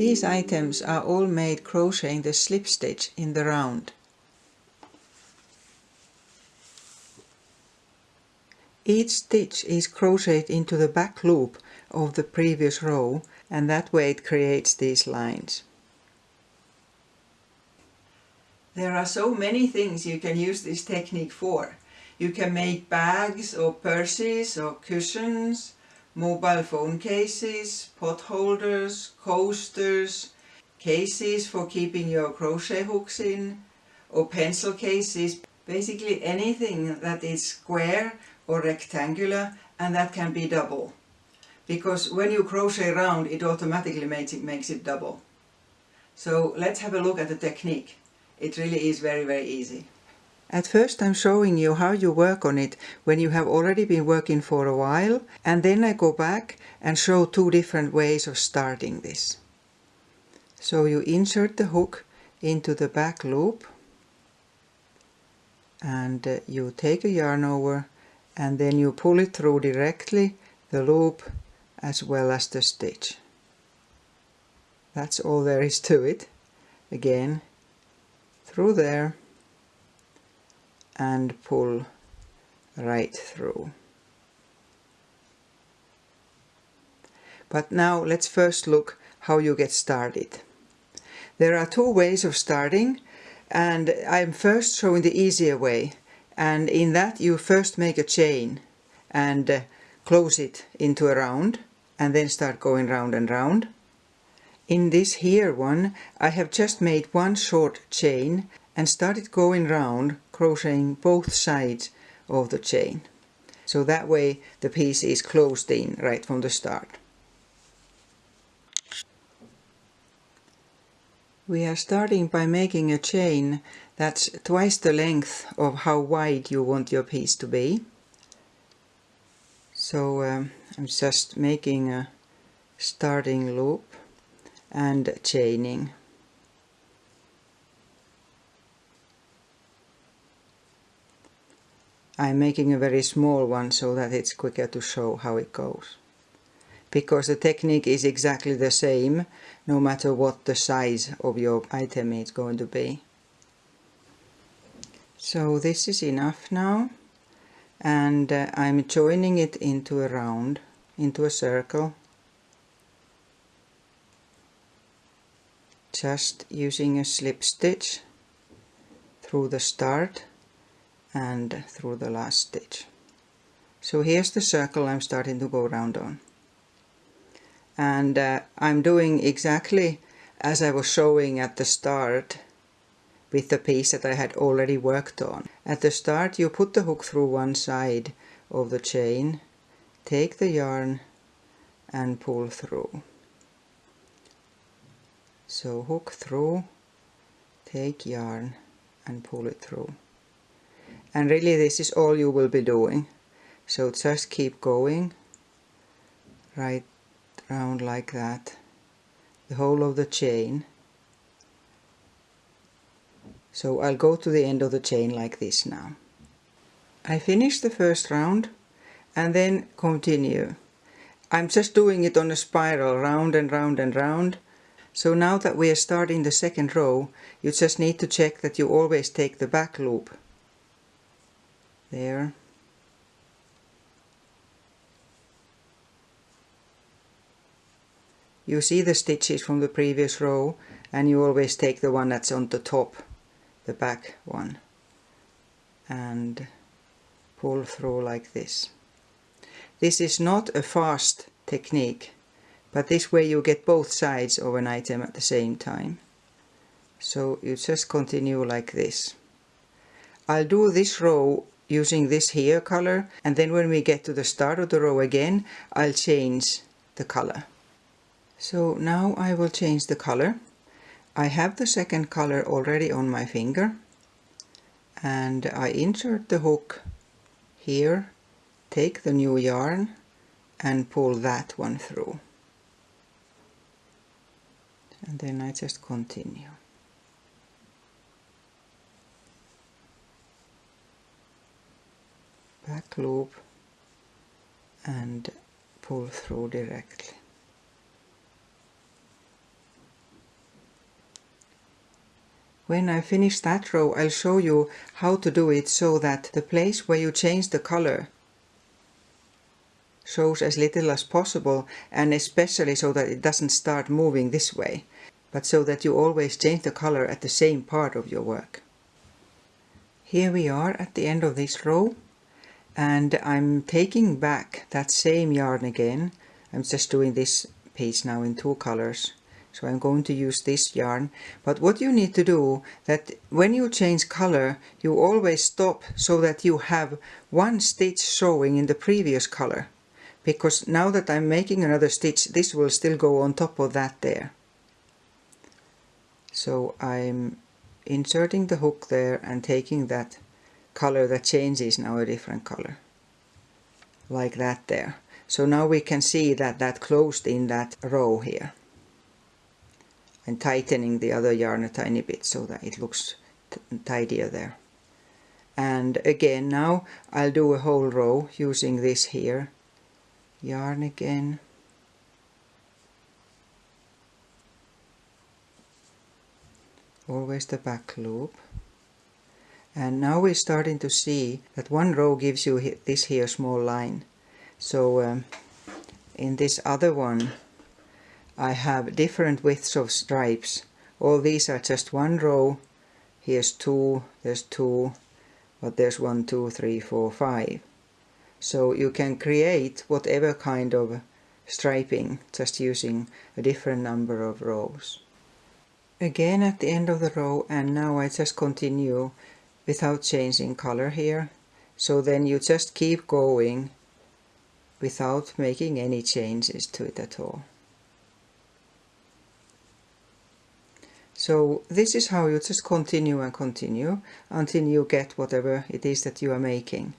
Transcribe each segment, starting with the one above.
These items are all made crocheting the slip stitch in the round. Each stitch is crocheted into the back loop of the previous row and that way it creates these lines. There are so many things you can use this technique for. You can make bags or purses or cushions, mobile phone cases, pot holders, coasters, cases for keeping your crochet hooks in, or pencil cases, basically anything that is square or rectangular and that can be double. Because when you crochet round it automatically makes it, makes it double. So let's have a look at the technique. It really is very very easy. At first I'm showing you how you work on it when you have already been working for a while and then I go back and show two different ways of starting this. So you insert the hook into the back loop and uh, you take a yarn over and then you pull it through directly the loop as well as the stitch. That's all there is to it. Again, through there and pull right through. But now let's first look how you get started. There are two ways of starting and I'm first showing the easier way and in that you first make a chain and uh, close it into a round and then start going round and round. In this here one I have just made one short chain and started going round crocheting both sides of the chain. So that way the piece is closed in right from the start. We are starting by making a chain that's twice the length of how wide you want your piece to be. So um, I'm just making a starting loop and chaining. I'm making a very small one so that it's quicker to show how it goes. Because the technique is exactly the same no matter what the size of your item is going to be. So this is enough now and uh, I'm joining it into a round, into a circle. Just using a slip stitch through the start and through the last stitch. So here's the circle I'm starting to go round on. And uh, I'm doing exactly as I was showing at the start with the piece that I had already worked on. At the start you put the hook through one side of the chain, take the yarn and pull through. So hook through, take yarn and pull it through and really this is all you will be doing. So just keep going. Right round like that. The whole of the chain. So I'll go to the end of the chain like this now. I finish the first round and then continue. I'm just doing it on a spiral round and round and round. So now that we are starting the second row you just need to check that you always take the back loop there. You see the stitches from the previous row and you always take the one that's on the top, the back one, and pull through like this. This is not a fast technique, but this way you get both sides of an item at the same time. So you just continue like this. I'll do this row using this here color and then when we get to the start of the row again I'll change the color. So now I will change the color. I have the second color already on my finger and I insert the hook here, take the new yarn and pull that one through. And then I just continue. Back loop and pull through directly. When I finish that row I'll show you how to do it so that the place where you change the color shows as little as possible and especially so that it doesn't start moving this way but so that you always change the color at the same part of your work. Here we are at the end of this row and I'm taking back that same yarn again. I'm just doing this piece now in two colors. So I'm going to use this yarn. But what you need to do that when you change color you always stop so that you have one stitch showing in the previous color. Because now that I'm making another stitch this will still go on top of that there. So I'm inserting the hook there and taking that color that changes now a different color. Like that there. So now we can see that that closed in that row here. And tightening the other yarn a tiny bit so that it looks tidier there. And again now I'll do a whole row using this here. Yarn again. Always the back loop and now we're starting to see that one row gives you this here small line. So um, in this other one I have different widths of stripes. All these are just one row. Here's two there's two but there's one two three four five. So you can create whatever kind of striping just using a different number of rows. Again at the end of the row and now I just continue without changing color here so then you just keep going without making any changes to it at all. So this is how you just continue and continue until you get whatever it is that you are making.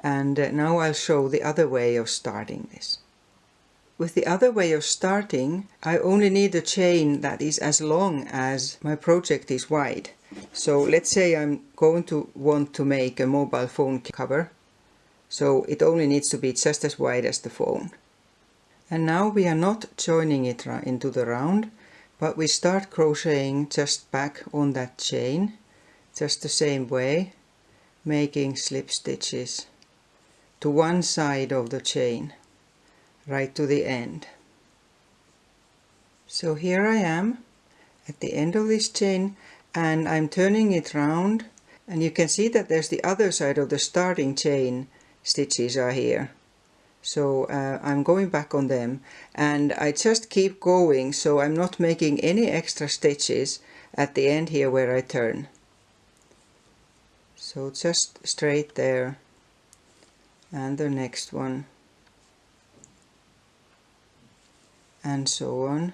And uh, now I'll show the other way of starting this. With the other way of starting, I only need a chain that is as long as my project is wide. So let's say I'm going to want to make a mobile phone cover. So it only needs to be just as wide as the phone. And now we are not joining it into the round, but we start crocheting just back on that chain, just the same way, making slip stitches to one side of the chain right to the end. So here I am at the end of this chain and I'm turning it round and you can see that there's the other side of the starting chain stitches are here. So uh, I'm going back on them and I just keep going so I'm not making any extra stitches at the end here where I turn. So just straight there and the next one and so on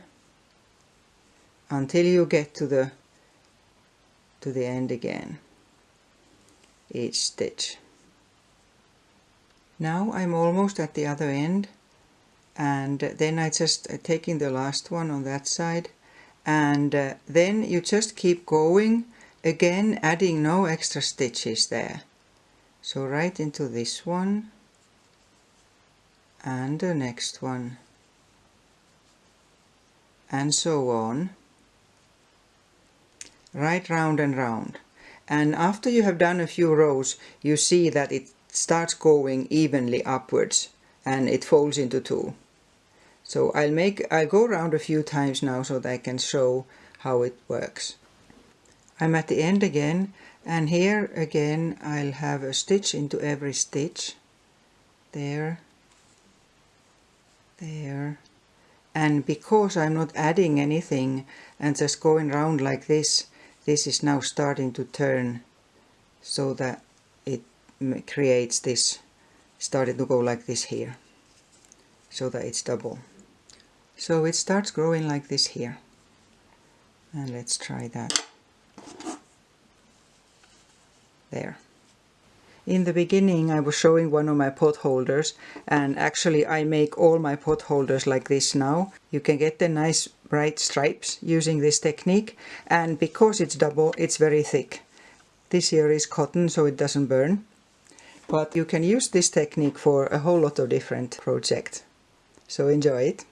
until you get to the to the end again each stitch. Now I'm almost at the other end and then I just uh, taking the last one on that side and uh, then you just keep going again adding no extra stitches there. So right into this one and the next one and so on. Right round and round. And after you have done a few rows you see that it starts going evenly upwards and it folds into two. So I'll make I'll go around a few times now so that I can show how it works. I'm at the end again and here again I'll have a stitch into every stitch. There. There and because I'm not adding anything and just going round like this this is now starting to turn so that it creates this starting to go like this here so that it's double. So it starts growing like this here. And let's try that. There in the beginning I was showing one of my pot holders and actually I make all my pot holders like this now. You can get the nice bright stripes using this technique and because it's double it's very thick. This here is cotton so it doesn't burn. But you can use this technique for a whole lot of different projects. So enjoy it.